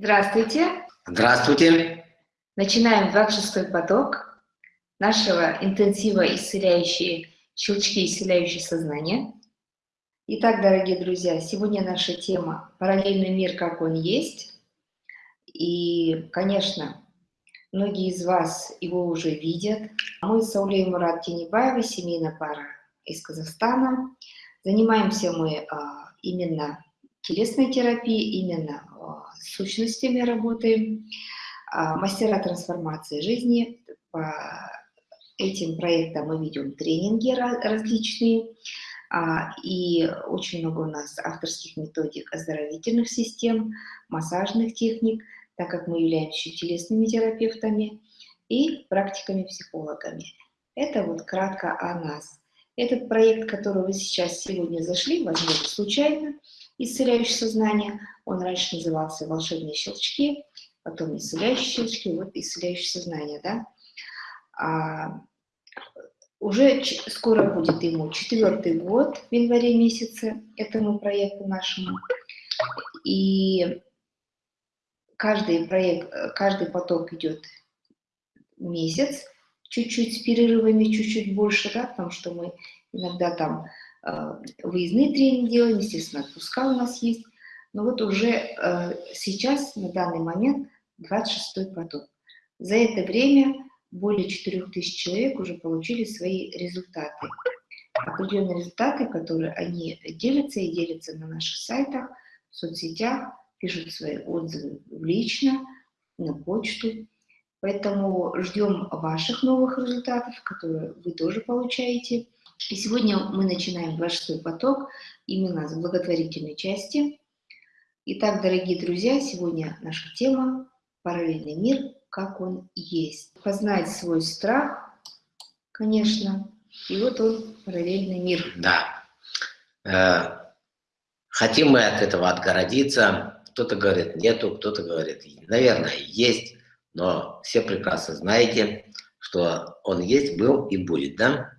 Здравствуйте. Здравствуйте. Начинаем 26-й поток нашего интенсива «Исцеляющие щелчки, исцеляющие сознание». Итак, дорогие друзья, сегодня наша тема «Параллельный мир, как он есть». И, конечно, многие из вас его уже видят. Мы с Аулей Мурат Тенебаевой, семейная пара из Казахстана. Занимаемся мы а, именно телесной терапией, именно сущностями работаем. А, мастера трансформации жизни. По этим проектам мы ведем тренинги различные. А, и очень много у нас авторских методик оздоровительных систем, массажных техник, так как мы являемся телесными терапевтами и практиками-психологами. Это вот кратко о нас. Этот проект, который вы сейчас сегодня зашли, возможно, случайно, исцеляющее сознание, он раньше назывался «Волшебные щелчки», потом «Исцеляющие щелчки», вот «Исцеляющее сознание», да. А, уже скоро будет ему четвертый год в январе месяце этому проекту нашему. И каждый проект, каждый поток идет месяц, чуть-чуть с перерывами, чуть-чуть больше, да, потому что мы иногда там э, выездные тренинги делаем, естественно, отпуска у нас есть. Но вот уже э, сейчас, на данный момент, 26-й поток. За это время более 4000 человек уже получили свои результаты. Определенные результаты, которые они делятся и делятся на наших сайтах, в соцсетях, пишут свои отзывы лично, на почту. Поэтому ждем ваших новых результатов, которые вы тоже получаете. И сегодня мы начинаем 26 поток именно с благотворительной части. Итак, дорогие друзья, сегодня наша тема «Параллельный мир как он есть. Познать свой страх, конечно, и вот он, параллельный мир. Да. Э, хотим мы от этого отгородиться. Кто-то говорит нету, кто-то говорит, наверное, есть, но все прекрасно знаете, что он есть, был и будет, да?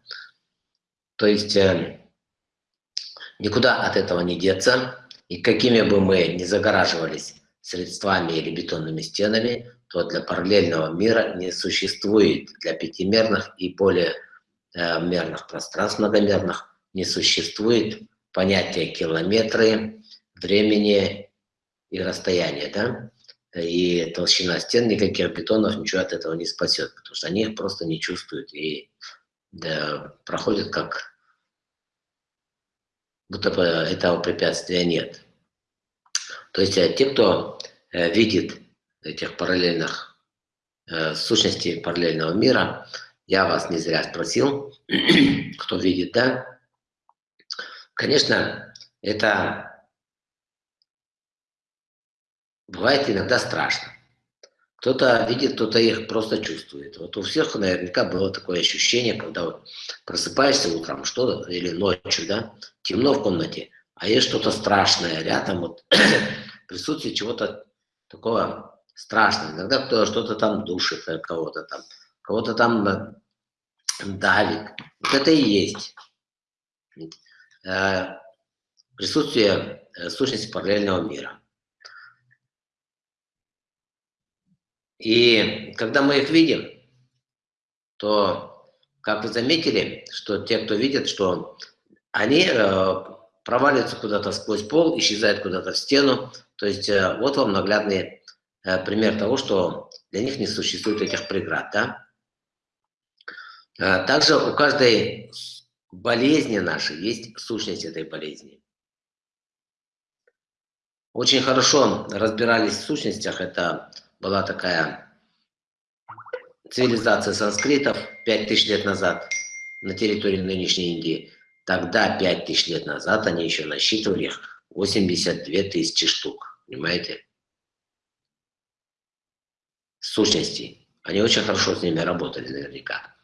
То есть э, никуда от этого не деться, и какими бы мы ни загораживались средствами или бетонными стенами, то для параллельного мира не существует для пятимерных и более э, мерных пространств многомерных не существует понятия километры, времени и расстояния, да? И толщина стен, никаких бетонов, ничего от этого не спасет, потому что они их просто не чувствуют и да, проходят как бы этого препятствия нет. То есть э, те, кто э, видит этих параллельных э, сущностей параллельного мира. Я вас не зря спросил, кто видит, да? Конечно, это бывает иногда страшно. Кто-то видит, кто-то их просто чувствует. Вот у всех наверняка было такое ощущение, когда вот просыпаешься утром что или ночью, да, темно в комнате, а есть что-то страшное рядом, вот присутствие чего-то такого страшно. Иногда кто что-то там душит, э, кого-то там, кого-то там э, давит. Вот это и есть э, присутствие сущности параллельного мира. И когда мы их видим, то, как вы заметили, что те, кто видит, что они проваливаются куда-то сквозь пол, исчезают куда-то в стену. То есть вот вам наглядные Э, пример того, что для них не существует этих преград. Да? Э, также у каждой болезни нашей есть сущность этой болезни. Очень хорошо разбирались в сущностях. Это была такая цивилизация санскритов 5000 лет назад на территории нынешней Индии. Тогда, 5000 лет назад, они еще насчитывали их 82 тысячи штук. Понимаете? сущностей. Они очень хорошо с ними работали наверняка.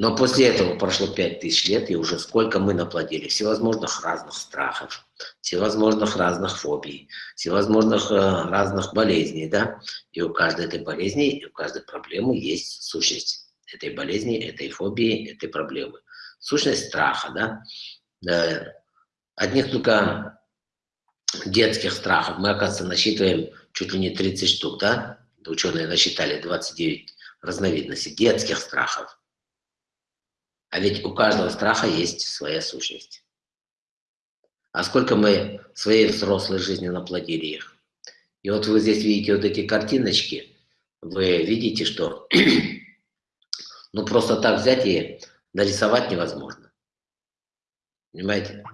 Но после этого прошло 5000 лет, и уже сколько мы наплодили всевозможных разных страхов, всевозможных разных фобий, всевозможных э, разных болезней, да? И у каждой этой болезни, у каждой проблемы есть сущность этой болезни, этой фобии, этой проблемы. Сущность страха, да? Одних только детских страхов. Мы, оказывается, насчитываем чуть ли не 30 штук, да? Ученые насчитали 29 разновидностей детских страхов. А ведь у каждого страха есть своя сущность. А сколько мы своей взрослой жизни наплодили их. И вот вы здесь видите вот эти картиночки, вы видите, что ну просто так взять и нарисовать невозможно. Понимаете?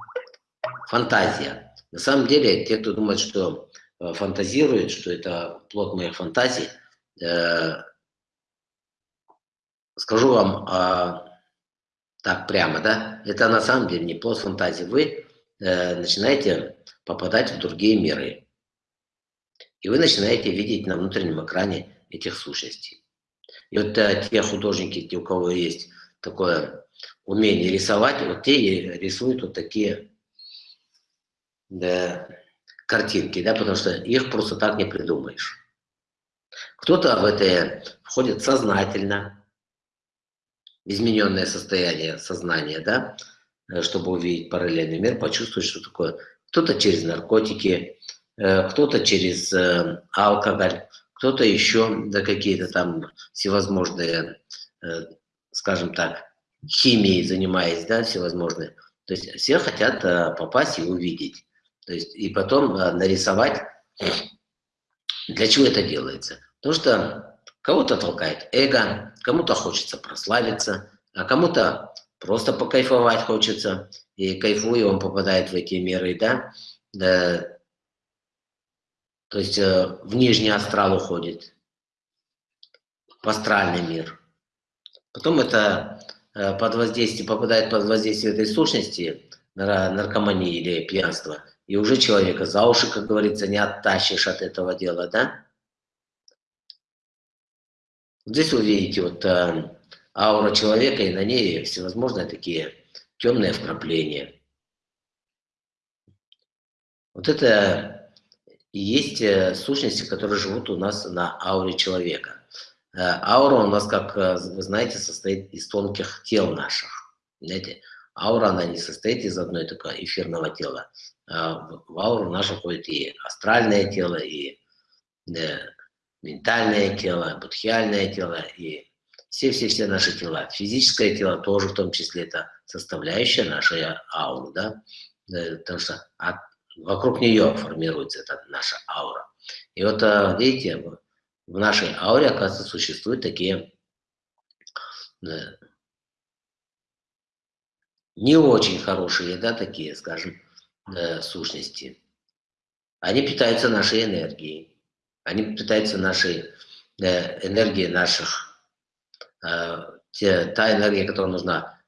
Фантазия. На самом деле, те, кто думает, что э, фантазирует, что это плод моих фантазий, э, скажу вам э, так прямо, да, это на самом деле не плод фантазии. Вы э, начинаете попадать в другие миры. И вы начинаете видеть на внутреннем экране этих сущностей. И вот э, те художники, те, у кого есть такое умение рисовать, вот те рисуют вот такие да, картинки, да, потому что их просто так не придумаешь. Кто-то в это входит сознательно, измененное состояние сознания, да, э, чтобы увидеть параллельный мир, почувствовать, что такое. Кто-то через наркотики, э, кто-то через э, алкоголь, кто-то еще, да какие-то там всевозможные, скажем так, химией занимаясь, да, всевозможные. То есть все хотят попасть и увидеть. То есть и потом нарисовать. Для чего это делается? Потому что Кого-то толкает эго, кому-то хочется прославиться, а кому-то просто покайфовать хочется. И кайфуя, он попадает в эти миры, да? да то есть э, в нижний астрал уходит, в астральный мир. Потом это э, под воздействие, попадает под воздействие этой сущности, наркомании или пьянства, и уже человека за уши, как говорится, не оттащишь от этого дела, да? Здесь вы видите вот э, аура человека, и на ней всевозможные такие темные вкрапления. Вот это и есть э, сущности, которые живут у нас на ауре человека. Э, аура у нас, как вы знаете, состоит из тонких тел наших. Знаете, аура, она не состоит из одной только эфирного тела. В ауру нашу входит и астральное тело, и ментальное тело, будхиальное тело и все-все-все наши тела. Физическое тело тоже в том числе это составляющая нашей ауры, да, потому что от, вокруг нее формируется эта наша аура. И вот, э, видите, в нашей ауре, оказывается, существуют такие не очень хорошие, да, такие, скажем, сущности. Они питаются нашей энергией. Они питаются нашей э, энергией наших, э, та энергия, которая нужна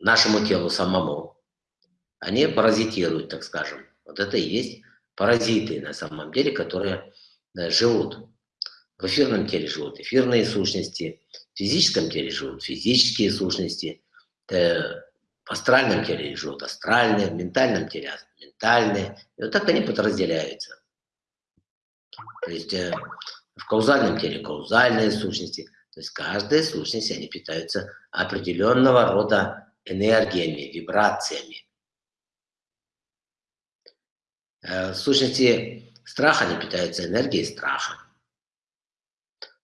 нашему телу самому. Они паразитируют, так скажем. Вот это и есть паразиты на самом деле, которые э, живут. В эфирном теле живут эфирные сущности, в физическом теле живут физические сущности, в астральном теле живут астральные, в ментальном теле ментальные. И вот так они подразделяются. То есть э, в каузальном теле каузальные сущности. То есть каждая сущность, они питаются определенного рода энергиями, вибрациями. Э, сущности страха, они питаются энергией страха.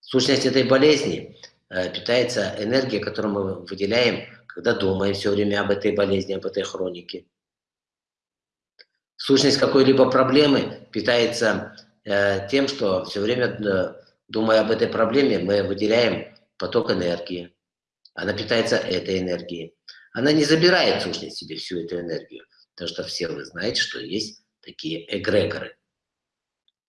Сущность этой болезни э, питается энергией, которую мы выделяем, когда думаем все время об этой болезни, об этой хронике. Сущность какой-либо проблемы питается тем, что все время, э, думая об этой проблеме, мы выделяем поток энергии. Она питается этой энергией. Она не забирает сущность себе всю эту энергию, потому что все вы знаете, что есть такие эгрегоры.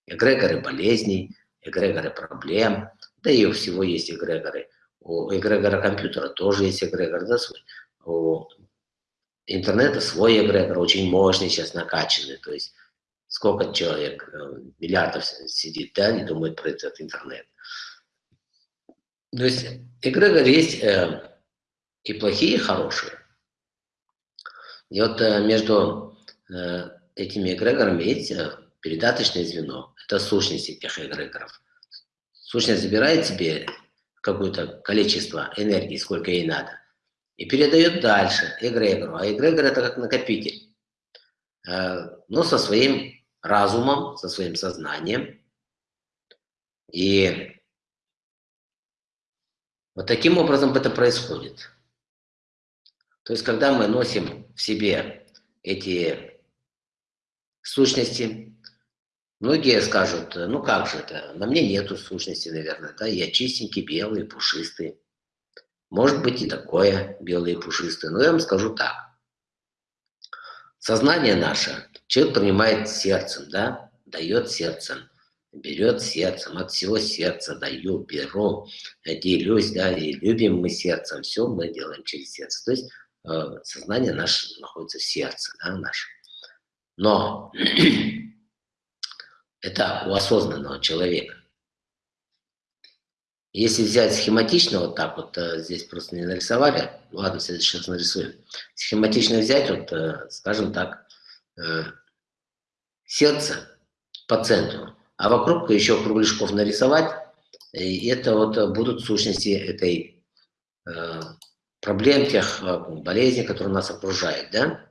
Эгрегоры болезней, эгрегоры проблем, да и у всего есть эгрегоры. У эгрегора компьютера тоже есть эгрегор, да, свой. У интернета свой эгрегор, очень мощный сейчас накачанный, то есть сколько человек, э, миллиардов сидит, да, и думает про этот интернет. То есть эгрегор есть э, и плохие, и хорошие. И вот э, между этими эгрегорами есть передаточное звено. Это сущность этих эгрегоров. Сущность забирает себе какое-то количество энергии, сколько ей надо, и передает дальше эгрегору. А эгрегор это как накопитель, но со своим разумом, со своим сознанием. И вот таким образом это происходит. То есть, когда мы носим в себе эти сущности, многие скажут, ну как же это, на мне нету сущности, наверное, да, я чистенький, белый, пушистый. Может быть и такое, белое и пушистое, но я вам скажу так. Сознание наше человек принимает сердцем, да, дает сердцем берет сердцем, от всего сердца даю, беру, делюсь, да, и любим мы сердцем, все мы делаем через сердце. То есть э, сознание наше находится в сердце, да, наше. Но это у осознанного человека. Если взять схематично вот так вот, э, здесь просто не нарисовали, ладно, раз нарисуем. Схематично взять, вот, э, скажем так, э, сердце по центру, а вокруг еще кругляшков нарисовать, и это вот будут сущности этой э, проблем, тех болезней, которые нас окружают, да?